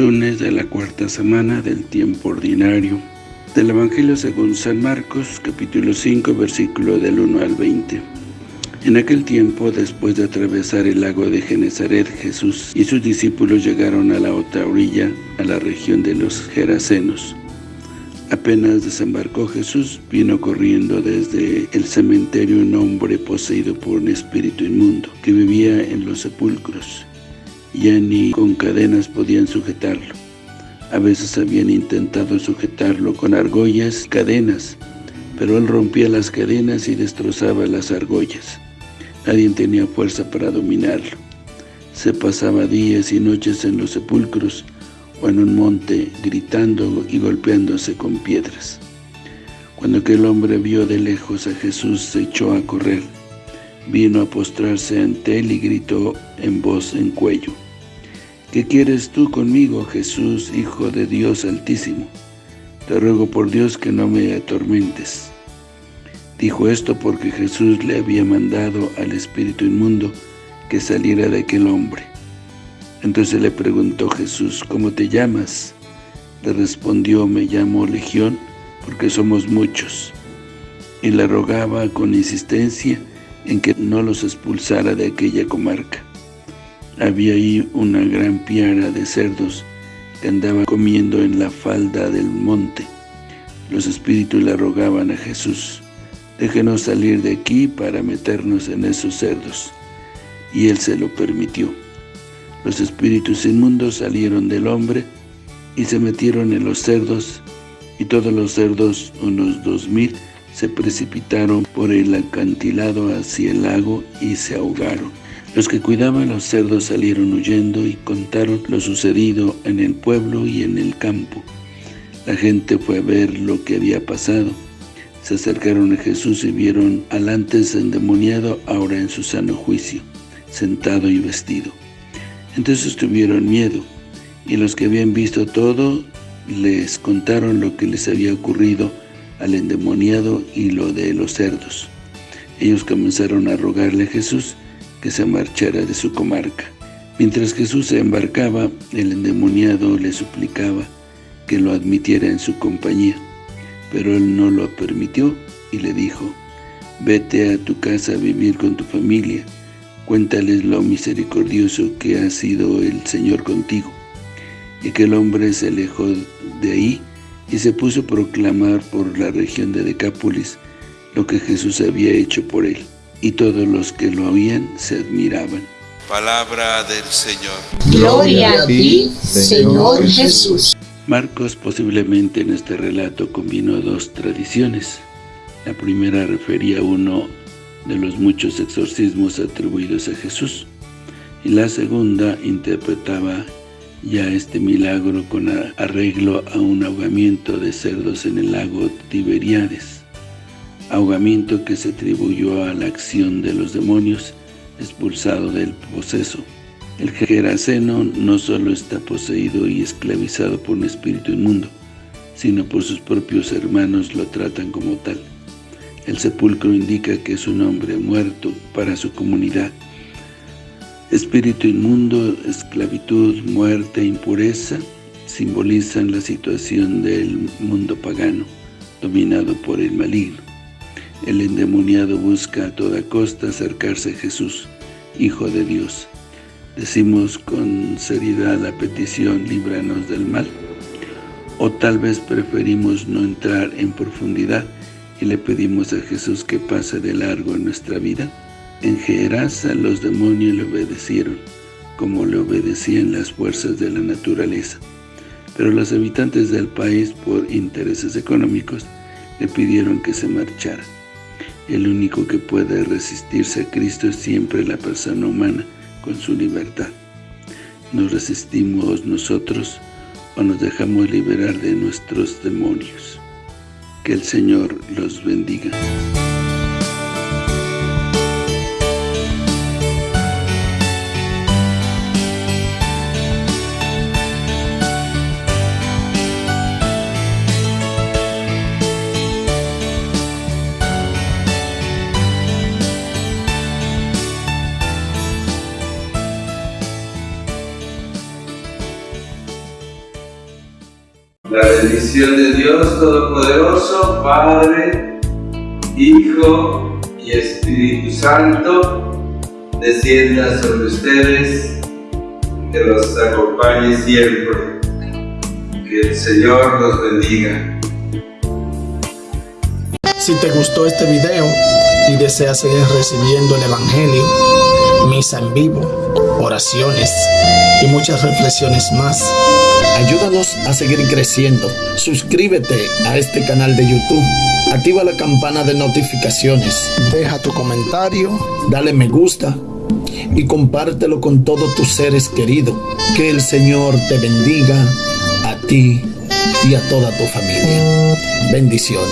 lunes de la cuarta semana del tiempo ordinario del Evangelio según San Marcos, capítulo 5, versículo del 1 al 20. En aquel tiempo, después de atravesar el lago de Genezaret, Jesús y sus discípulos llegaron a la otra orilla, a la región de los Gerasenos. Apenas desembarcó Jesús, vino corriendo desde el cementerio un hombre poseído por un espíritu inmundo, que vivía en los sepulcros. Ya ni con cadenas podían sujetarlo. A veces habían intentado sujetarlo con argollas cadenas, pero él rompía las cadenas y destrozaba las argollas. Nadie tenía fuerza para dominarlo. Se pasaba días y noches en los sepulcros o en un monte, gritando y golpeándose con piedras. Cuando aquel hombre vio de lejos a Jesús, se echó a correr. Vino a postrarse ante él y gritó en voz en cuello. ¿Qué quieres tú conmigo, Jesús, Hijo de Dios Altísimo? Te ruego por Dios que no me atormentes. Dijo esto porque Jesús le había mandado al espíritu inmundo que saliera de aquel hombre. Entonces le preguntó Jesús, ¿cómo te llamas? Le respondió, me llamo Legión, porque somos muchos. Y le rogaba con insistencia en que no los expulsara de aquella comarca. Había ahí una gran piara de cerdos que andaba comiendo en la falda del monte. Los espíritus le rogaban a Jesús, déjenos salir de aquí para meternos en esos cerdos. Y él se lo permitió. Los espíritus inmundos salieron del hombre y se metieron en los cerdos, y todos los cerdos, unos dos mil, se precipitaron por el acantilado hacia el lago y se ahogaron. Los que cuidaban los cerdos salieron huyendo y contaron lo sucedido en el pueblo y en el campo. La gente fue a ver lo que había pasado. Se acercaron a Jesús y vieron al antes endemoniado ahora en su sano juicio, sentado y vestido. Entonces tuvieron miedo, y los que habían visto todo les contaron lo que les había ocurrido al endemoniado y lo de los cerdos. Ellos comenzaron a rogarle a Jesús que se marchara de su comarca. Mientras Jesús se embarcaba, el endemoniado le suplicaba que lo admitiera en su compañía, pero él no lo permitió y le dijo, «Vete a tu casa a vivir con tu familia, cuéntales lo misericordioso que ha sido el Señor contigo». Y aquel hombre se alejó de ahí y se puso a proclamar por la región de Decápolis lo que Jesús había hecho por él y todos los que lo oían se admiraban. Palabra del Señor. Gloria a ti, Señor Jesús. Marcos posiblemente en este relato combinó dos tradiciones. La primera refería a uno de los muchos exorcismos atribuidos a Jesús, y la segunda interpretaba ya este milagro con arreglo a un ahogamiento de cerdos en el lago Tiberiades ahogamiento que se atribuyó a la acción de los demonios expulsado del poseso. El Geraseno no solo está poseído y esclavizado por un espíritu inmundo, sino por sus propios hermanos lo tratan como tal. El sepulcro indica que es un hombre muerto para su comunidad. Espíritu inmundo, esclavitud, muerte, impureza, simbolizan la situación del mundo pagano, dominado por el maligno. El endemoniado busca a toda costa acercarse a Jesús, Hijo de Dios. Decimos con seriedad la petición, líbranos del mal. O tal vez preferimos no entrar en profundidad y le pedimos a Jesús que pase de largo en nuestra vida. En Gerasa los demonios le obedecieron, como le obedecían las fuerzas de la naturaleza. Pero los habitantes del país, por intereses económicos, le pidieron que se marchara. El único que puede resistirse a Cristo es siempre la persona humana con su libertad. ¿Nos resistimos nosotros o nos dejamos liberar de nuestros demonios? Que el Señor los bendiga. Bendición de Dios Todopoderoso, Padre, Hijo y Espíritu Santo, descienda sobre ustedes, que los acompañe siempre. Que el Señor los bendiga. Si te gustó este video y deseas seguir recibiendo el Evangelio, misa en vivo, oraciones y muchas reflexiones más, ayúdanos a seguir creciendo. Suscríbete a este canal de YouTube, activa la campana de notificaciones, deja tu comentario, dale me gusta y compártelo con todos tus seres queridos. Que el Señor te bendiga a ti y a toda tu familia. Bendiciones.